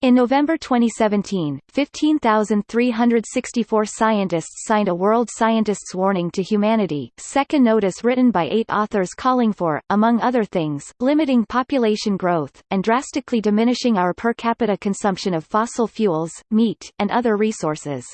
In November 2017, 15,364 scientists signed a World Scientists' Warning to Humanity, second notice written by eight authors calling for, among other things, limiting population growth, and drastically diminishing our per capita consumption of fossil fuels, meat, and other resources.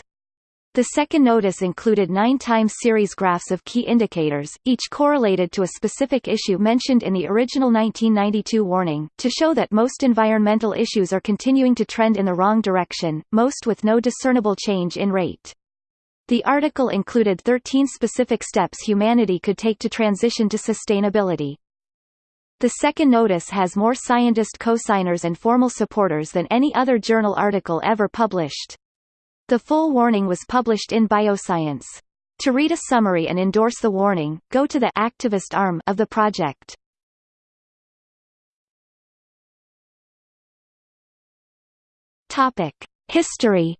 The second notice included nine time series graphs of key indicators, each correlated to a specific issue mentioned in the original 1992 warning, to show that most environmental issues are continuing to trend in the wrong direction, most with no discernible change in rate. The article included 13 specific steps humanity could take to transition to sustainability. The second notice has more scientist cosigners and formal supporters than any other journal article ever published. The full warning was published in Bioscience. To read a summary and endorse the warning, go to the activist arm of the project. Topic: History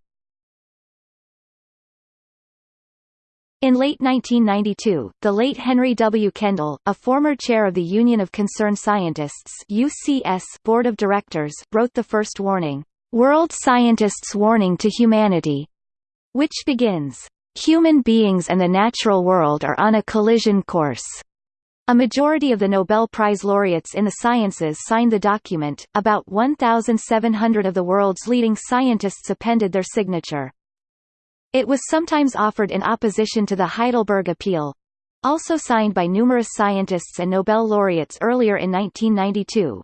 In late 1992, the late Henry W. Kendall, a former chair of the Union of Concerned Scientists UCS Board of Directors, wrote the first warning, World Scientists' Warning to Humanity, which begins, Human beings and the natural world are on a collision course. A majority of the Nobel Prize laureates in the sciences signed the document, about 1,700 of the world's leading scientists appended their signature. It was sometimes offered in opposition to the Heidelberg Appeal, also signed by numerous scientists and Nobel laureates earlier in 1992,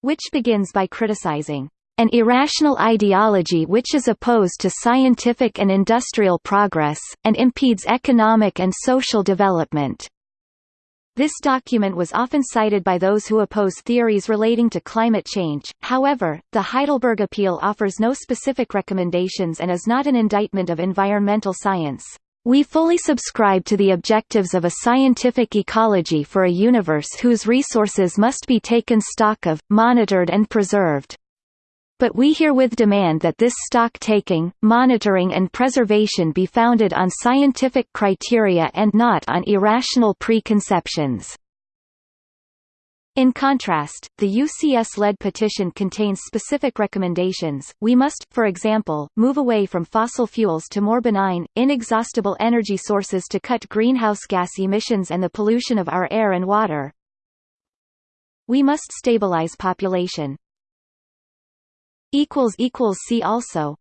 which begins by criticizing an irrational ideology which is opposed to scientific and industrial progress, and impedes economic and social development. This document was often cited by those who oppose theories relating to climate change, however, the Heidelberg Appeal offers no specific recommendations and is not an indictment of environmental science. We fully subscribe to the objectives of a scientific ecology for a universe whose resources must be taken stock of, monitored and preserved but we herewith demand that this stock-taking, monitoring and preservation be founded on scientific criteria and not on irrational preconceptions. In contrast, the UCS-led petition contains specific recommendations. We must, for example, move away from fossil fuels to more benign, inexhaustible energy sources to cut greenhouse gas emissions and the pollution of our air and water. We must stabilize population, equals equals see also